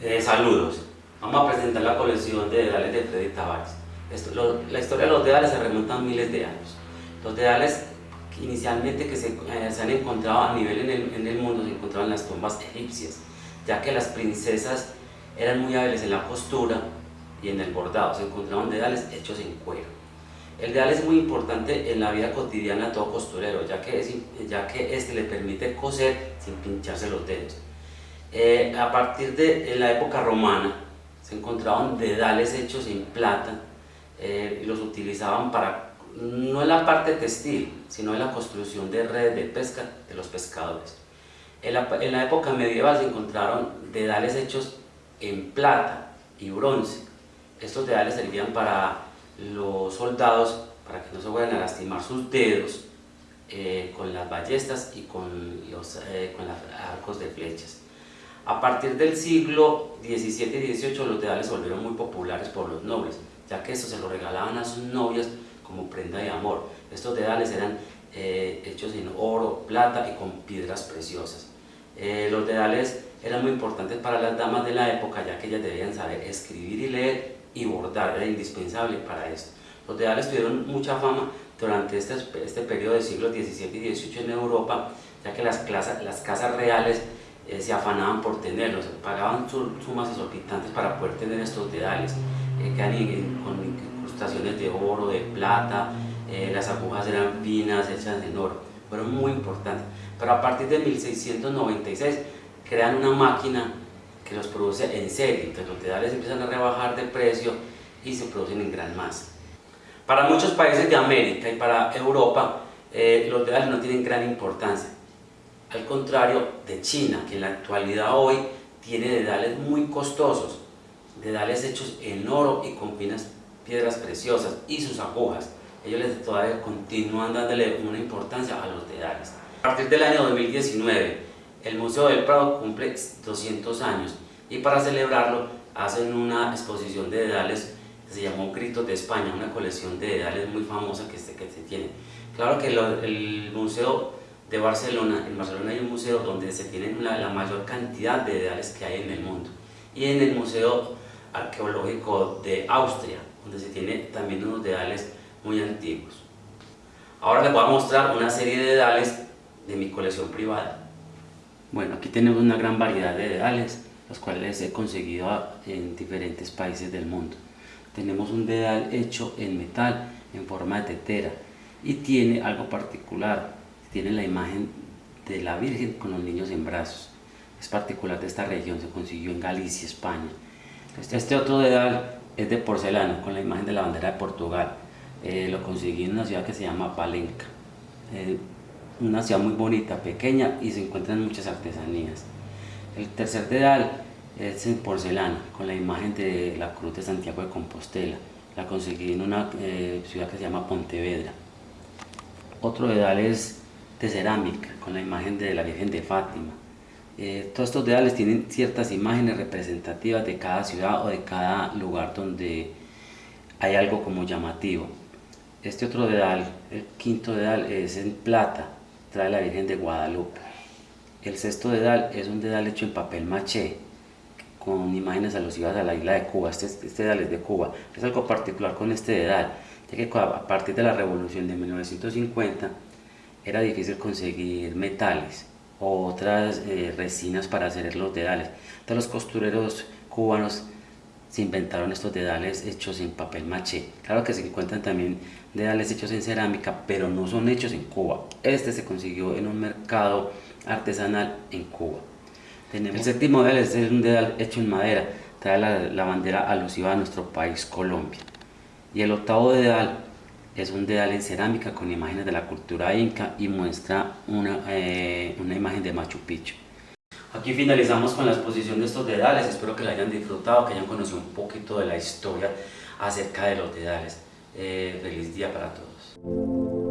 Eh, saludos. Vamos a presentar la colección de dedales de Freddy Tavares. Esto, lo, la historia de los dedales se remonta a miles de años. Los dedales inicialmente que se, eh, se han encontrado a nivel en el, en el, mundo se encontraban en las tumbas egipcias, ya que las princesas eran muy hábiles en la costura y en el bordado. Se encontraban dedales hechos en cuero. El dedal es muy importante en la vida cotidiana de todo costurero, ya que, es, ya que este le permite coser sin pincharse los dedos. Eh, a partir de la época romana se encontraban dedales hechos en plata eh, y los utilizaban para, no en la parte textil, sino en la construcción de redes de pesca de los pescadores. En la, época medieval se encontraron dedales hechos en plata y bronce. Estos dedales servían para los soldados para que no se vayan a lastimar sus dedos eh, con las ballestas y con los arcos de flechas. A partir del siglo XVII y XVIII los dedales se volvieron muy populares por los nobles, ya que estos se los regalaban a sus novias como prenda de amor. Estos dedales eran eh, hechos en oro, plata y con piedras preciosas. los dedales eran muy importantes para las damas de la época, ya que ellas debían saber escribir y leer y bordar, era indispensable para esto. Los dedales tuvieron mucha fama durante este, este periodo del siglo XVII y XVIII en Europa, ya que las, las casas reales eh, se afanaban por tenerlos, pagaban sumas exorbitantes para poder tener estos dedales, eh, que con incrustaciones de oro, de plata, eh, las agujas eran finas, hechas en oro, fueron muy importantes. Pero a partir de 1696 crean una máquina que los produce en serie, entonces los dedales empiezan a rebajar de precio y se producen en gran masa. Para muchos países de América y para Europa, eh, los dedales no tienen gran importancia, al contrario de China, que en la actualidad hoy tiene dedales muy costosos, dedales hechos en oro y con finas piedras preciosas y sus agujas. Ellos les todavía continúan dándole una importancia a los dedales. A partir del año 2019, el Museo del Prado cumple 200 años y para celebrarlo hacen una exposición de dedales que se llamó Gritos de España, una colección de dedales muy famosa que se, que se tiene. Claro que el Museo de Barcelona, en Barcelona hay un museo donde se tienen la, mayor cantidad de dedales que hay en el mundo y en el Museo Arqueológico de Austria, donde se tiene también unos dedales muy antiguos. Ahora les voy a mostrar una serie de dedales de mi colección privada. Bueno, aquí tenemos una gran variedad de dedales, los cuales he conseguido en diferentes países del mundo. Tenemos un dedal hecho en metal, en forma de tetera, y tiene algo particular, tiene la imagen de la Virgen con los niños en brazos. Es particular de esta región, se consiguió en Galicia, España. Este, este otro dedal es de porcelana, con la imagen de la bandera de Portugal. Eh, lo conseguí en una ciudad que se llama Palenca. Eh, una ciudad muy bonita, pequeña y se encuentran muchas artesanías. El tercer dedal es en porcelana, con la imagen de la Cruz de Santiago de Compostela. La conseguí en una eh, ciudad que se llama Pontevedra. Otro dedal es de cerámica, con la imagen de la Virgen de Fátima. Eh, todos estos dedales tienen ciertas imágenes representativas de cada ciudad o de cada lugar donde hay algo como llamativo. Este otro dedal, el quinto dedal, es en plata, trae la Virgen de Guadalupe. El sexto dedal es un dedal hecho en papel maché, con imágenes alusivas a la isla de Cuba. Este, este dedal es de Cuba. Es algo particular con este dedal, ya que a partir de la revolución de 1950 era difícil conseguir metales o otras eh, resinas para hacer los dedales. Entonces los costureros cubanos se inventaron estos dedales hechos en papel maché. Claro que se encuentran también dedales hechos en cerámica, pero no son hechos en Cuba. Este se consiguió en un mercado artesanal en Cuba. El séptimo dedal es un dedal hecho en madera, trae la, bandera alusiva a nuestro país, Colombia. Y el octavo dedal es un dedal en cerámica con imágenes de la cultura inca y muestra una, eh, una imagen de Machu Picchu. Aquí finalizamos con la exposición de estos dedales, espero que la hayan disfrutado, que hayan conocido un poquito de la historia acerca de los dedales. Eh, feliz día para todos.